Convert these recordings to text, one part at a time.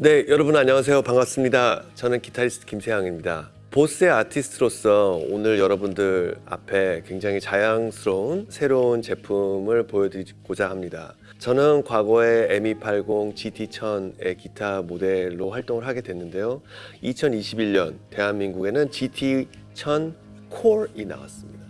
네, 여러분 안녕하세요. 반갑습니다. 저는 기타리스트 김세양입니다. 보스의 아티스트로서 오늘 여러분들 앞에 굉장히 자랑스러운 새로운 제품을 보여드리고자 합니다. 저는 과거에 ME80 GT1000의 기타 모델로 활동을 하게 됐는데요. 2021년 대한민국에는 GT1000 Core이 나왔습니다.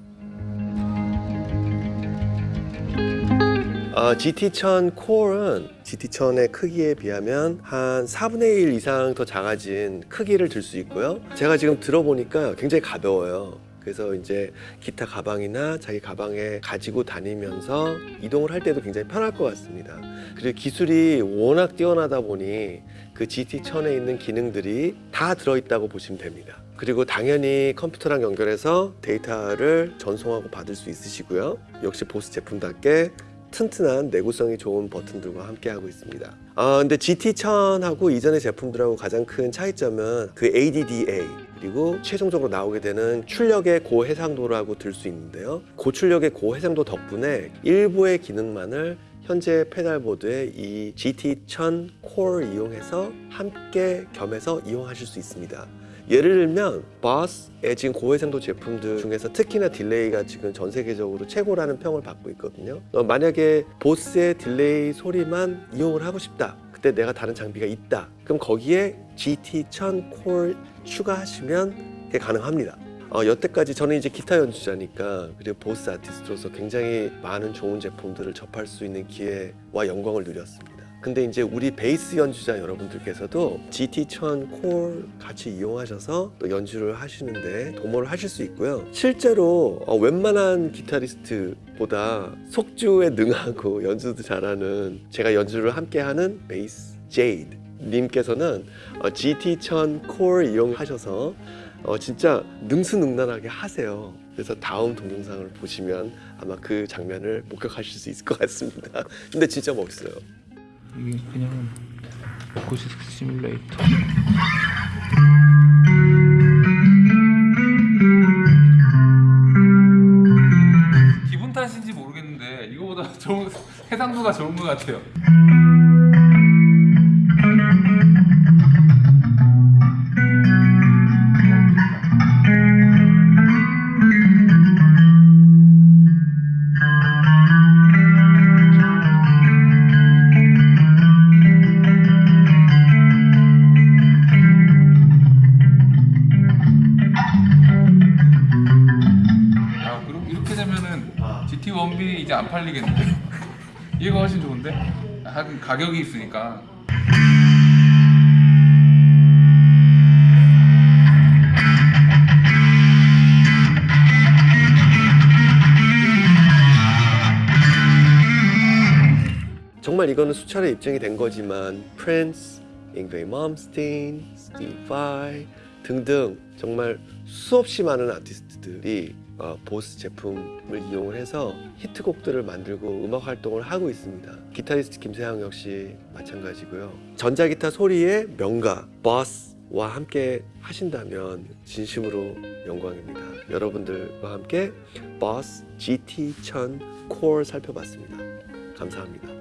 어, GT1000 Core은 GT1000의 크기에 비하면 한 4분의 1 이상 더 작아진 크기를 들 수 있고요. 제가 지금 들어보니까 굉장히 가벼워요. 그래서 이제 기타 가방이나 자기 가방에 가지고 다니면서 이동을 할 때도 굉장히 편할 것 같습니다. 그리고 기술이 워낙 뛰어나다 보니 그 GT1000에 있는 기능들이 다 들어있다고 보시면 됩니다. 그리고 당연히 컴퓨터랑 연결해서 데이터를 전송하고 받을 수 있으시고요. 역시 보스 제품답게 튼튼한 내구성이 좋은 버튼들과 함께 하고 있습니다. 아, 근데 GT1000하고 이전의 제품들하고 가장 큰 차이점은 그 AD/DA 그리고 최종적으로 나오게 되는 출력의 고해상도라고 들 수 있는데요. 고출력의 고해상도 덕분에 일부의 기능만을 현재 pedalboard의 이 GT1000 Core를 이용해서 함께 겸해서 이용하실 수 있습니다. 예를 들면 보스의 지금 고해상도 제품들 중에서 특히나 delay가 지금 전 세계적으로 최고라는 평을 받고 있거든요. 어, 만약에 보스의 delay 소리만 이용을 하고 싶다. 그때 내가 다른 장비가 있다. 그럼 거기에 GT1000 Core 추가하시면 그게 가능합니다. 어, 여태까지 저는 이제 기타 연주자니까 그리고 보스 아티스트로서 굉장히 많은 좋은 제품들을 접할 수 있는 기회와 영광을 누렸습니다. 근데 이제 우리 베이스 연주자 여러분들께서도 GT1000 Core 같이 이용하셔서 또 연주를 하시는데 도모를 하실 수 있고요. 실제로 어, 웬만한 기타리스트보다 속주에 능하고 연주도 잘하는 제가 연주를 함께 하는 베이스 제이드 님께서는 어, GT1000 콜 이용하셔서 어, 진짜 능수능란하게 하세요. 그래서 다음 동영상을 보시면 아마 그 장면을 목격하실 수 있을 것 같습니다. 근데 진짜 멋있어요. 이게 그냥 고시스 시뮬레이터. 기분 탓인지 모르겠는데 이거보다 좋은 해상도가 좋은 것 같아요 GT-1B 이제 안 팔리겠는데? 이거 훨씬 좋은데? 하긴 가격이 있으니까 정말 이거는 수차례 입증이 된 거지만 프린스, 잉베이 맘스틴, 스티브 바이 등등 정말 수없이 많은 아티스트들이 어, 보스 제품을 이용을 해서 히트곡들을 만들고 음악 활동을 하고 있습니다. 기타리스트 김세황 역시 마찬가지고요. 전자기타 소리의 명가 보스와 함께 하신다면 진심으로 영광입니다. 여러분들과 함께 보스 GT1000 콜 살펴봤습니다. 감사합니다.